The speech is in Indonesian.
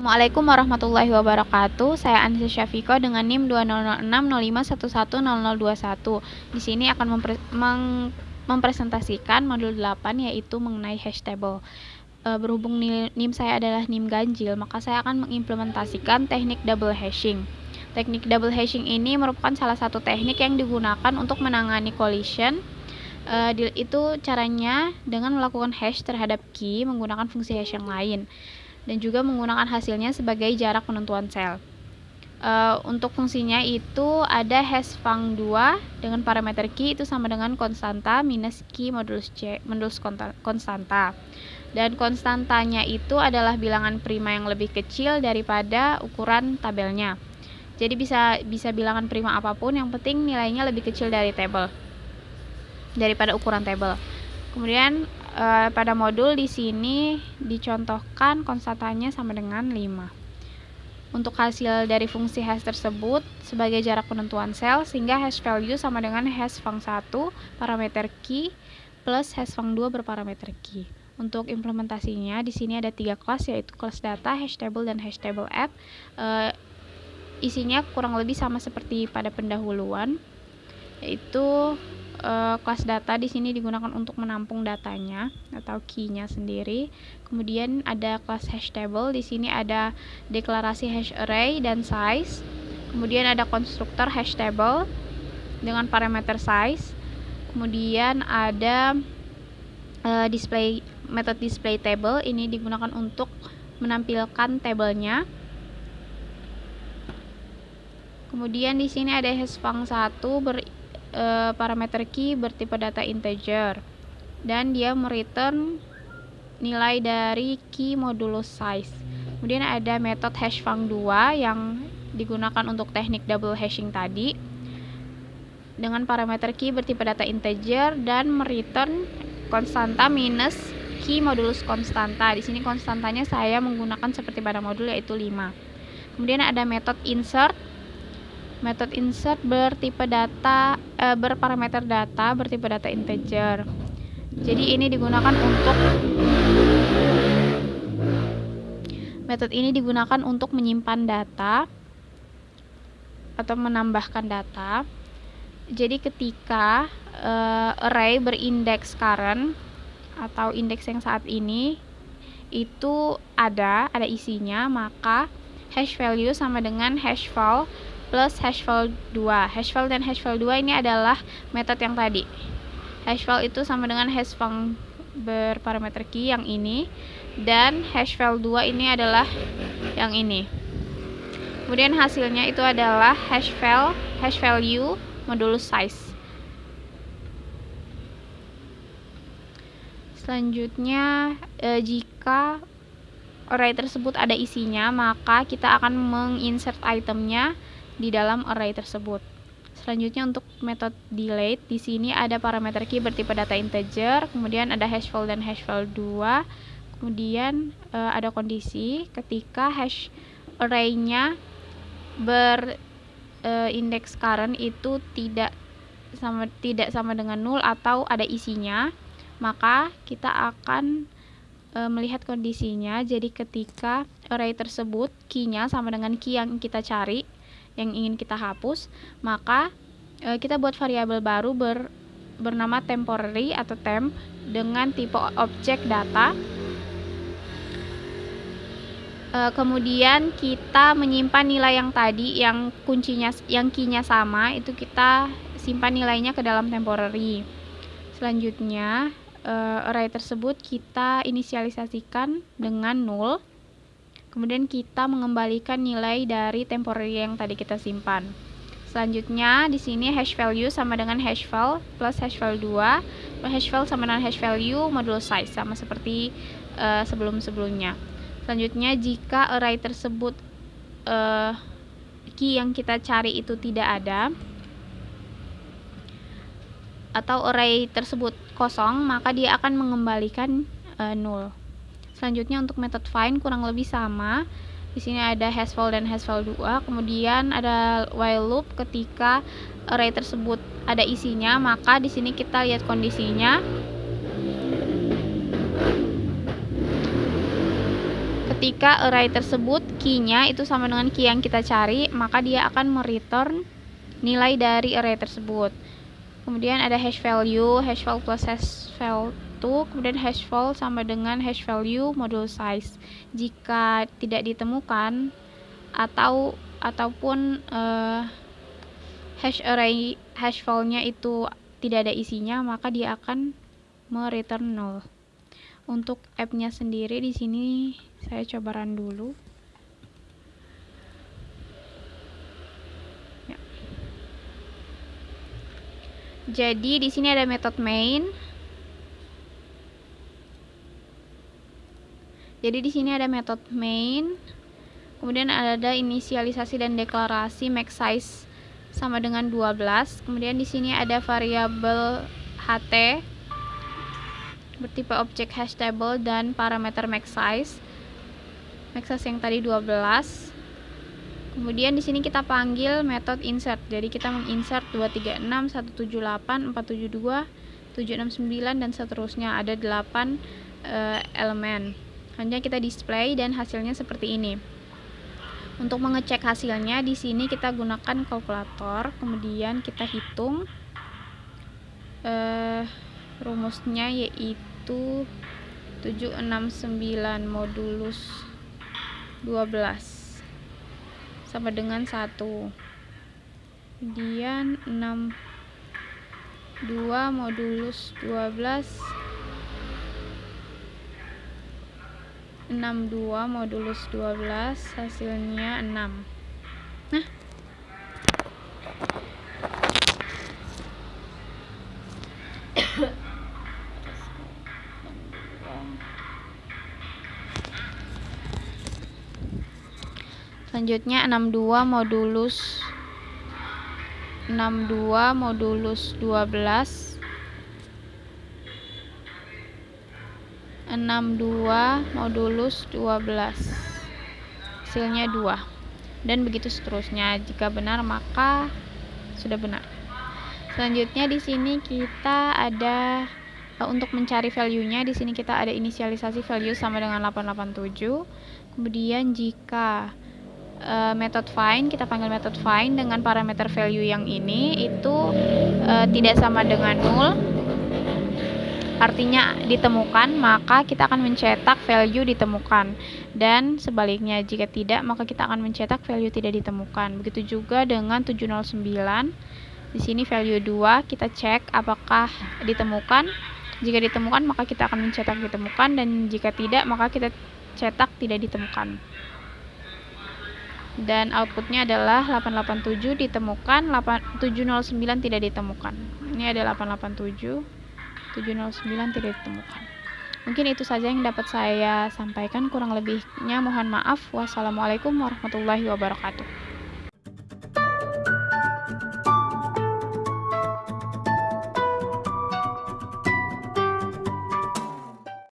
Assalamualaikum warahmatullahi wabarakatuh. Saya Anissa Syafiko dengan NIM 200605110021. Di sini akan mempre meng mempresentasikan modul 8 yaitu mengenai hash table. E, berhubung NIM saya adalah NIM ganjil, maka saya akan mengimplementasikan teknik double hashing. Teknik double hashing ini merupakan salah satu teknik yang digunakan untuk menangani collision. E, itu caranya dengan melakukan hash terhadap key menggunakan fungsi hash yang lain dan juga menggunakan hasilnya sebagai jarak penentuan sel. Uh, untuk fungsinya itu ada hash fung 2 dengan parameter key itu sama dengan konstanta minus key modulus C modulus konstanta. Dan konstantanya itu adalah bilangan prima yang lebih kecil daripada ukuran tabelnya. Jadi bisa bisa bilangan prima apa pun yang penting nilainya lebih kecil dari tabel daripada ukuran tabel. Kemudian uh, pada modul di sini dicontohkan konstantanya sama dengan 5. Untuk hasil dari fungsi hash tersebut sebagai jarak penentuan sel sehingga hash value sama dengan hash fung 1 parameter key plus hash fung 2 berparameter key. Untuk implementasinya di sini ada tiga kelas yaitu kelas data, hash table dan hash table app. Uh, isinya kurang lebih sama seperti pada pendahuluan yaitu uh, kelas data di sini digunakan untuk menampung datanya atau key-nya sendiri. Kemudian ada kelas hash table, di sini ada deklarasi hash array dan size. Kemudian ada konstruktor hash table dengan parameter size. Kemudian ada uh, display method display table ini digunakan untuk menampilkan tabelnya. Kemudian di sini ada hash fung 1 ber e, parameter key bertipe data integer dan dia mereturn nilai dari key modulus size. Kemudian ada metode hash fung 2 yang digunakan untuk teknik double hashing tadi dengan parameter key bertipe data integer dan mereturn konstanta minus key modulus konstanta. Di sini konstantanya saya menggunakan seperti pada modul yaitu 5. Kemudian ada metode insert Metode insert bertipe data e, berparameter data bertipe data integer. Jadi ini digunakan untuk metode ini digunakan untuk menyimpan data atau menambahkan data. Jadi ketika e, array berindeks current atau indeks yang saat ini itu ada, ada isinya, maka hash value sama dengan hash val plus hashval 2. Hashval dan hashval 2 ini adalah metode yang tadi. Hashval itu sama dengan hashval berparameter key yang ini dan hashval 2 ini adalah yang ini. Kemudian hasilnya itu adalah hashval hash value modulus size. Selanjutnya e, jika array tersebut ada isinya, maka kita akan menginsert itemnya di dalam array tersebut. Selanjutnya untuk metode delete di sini ada parameter key bertipe data integer, kemudian ada hashval dan hashval 2. Kemudian e, ada kondisi ketika hash array-nya berindeks e, current itu tidak sama tidak sama dengan nul atau ada isinya, maka kita akan e, melihat kondisinya. Jadi ketika array tersebut key-nya sama dengan key yang kita cari, yang ingin kita hapus, maka e, kita buat variabel baru ber, bernama temporary atau temp dengan tipe objek data. E, kemudian kita menyimpan nilai yang tadi yang kuncinya yang key-nya sama itu kita simpan nilainya ke dalam temporary. Selanjutnya e, array tersebut kita inisialisasikan dengan null Kemudian kita mengembalikan nilai dari temporary yang tadi kita simpan. Selanjutnya di sini hash value sama dengan hash file plus hash file 2. Hash file sama dengan hash value modulus size sama seperti uh, sebelum-sebelumnya. Selanjutnya jika array tersebut uh, key yang kita cari itu tidak ada atau array tersebut kosong, maka dia akan mengembalikan uh, null. Selanjutnya untuk metode find kurang lebih sama. Di sini ada hashval dan hashval 2. Kemudian ada while loop ketika array tersebut ada isinya, maka di sini kita lihat kondisinya. ketika array tersebut key-nya itu sama dengan key yang kita cari, maka dia akan mereturn nilai dari array tersebut. Kemudian ada hash value, hash value plus hash value kemudian hash value sama dengan hash value module size. Jika tidak ditemukan atau ataupun uh, hash array hash value-nya itu tidak ada isinya, maka dia akan mereturn null. Untuk app-nya sendiri di sini saya coba run dulu. Ya. Jadi di sini ada metode main. Jadi di sini ada metode main. Kemudian ada inisialisasi dan deklarasi max size sama dengan 12. Kemudian di sini ada variabel ht bertipe objek hash table dan parameter max size. Max size yang tadi 12. Kemudian di sini kita panggil metode insert. Jadi kita menginsert 236, 178, 472, 769 dan seterusnya. Ada 8 uh, eh, elemen. Hanya kita display dan hasilnya seperti ini. Untuk mengecek hasilnya di sini kita gunakan kalkulator, kemudian kita hitung uh, rumusnya yaitu 769 modulus 12 sama dengan 1 kemudian 6 2 modulus 12 62 modulus 12 hasilnya 6 nah. Selanjutnya 62 modulus 62 modulus 12 62 modulus 12 hasilnya 2 dan begitu seterusnya. Jika benar maka sudah benar. Selanjutnya di sini kita ada eh, untuk mencari value-nya di sini kita ada inisialisasi value sama dengan 887 kemudian jika uh, method find kita panggil method find dengan parameter value yang ini itu uh, tidak sama dengan null artinya ditemukan maka kita akan mencetak value ditemukan. Dan sebaliknya jika tidak maka kita akan mencetak value tidak ditemukan. Begitu juga dengan 709 di sini value 2 kita cek apakah ditemukan. Jika ditemukan maka kita akan mencetak ditemukan. Dan jika tidak maka kita cetak tidak ditemukan. Dan outputnya adalah 887 ditemukan 8, 709 tidak ditemukan. Ini ada 887 709 tidak ditemukan. Mungkin itu saja yang dapat saya sampaikan. Kurang lebihnya mohon maaf. Wassalamualaikum warahmatullahi wabarakatuh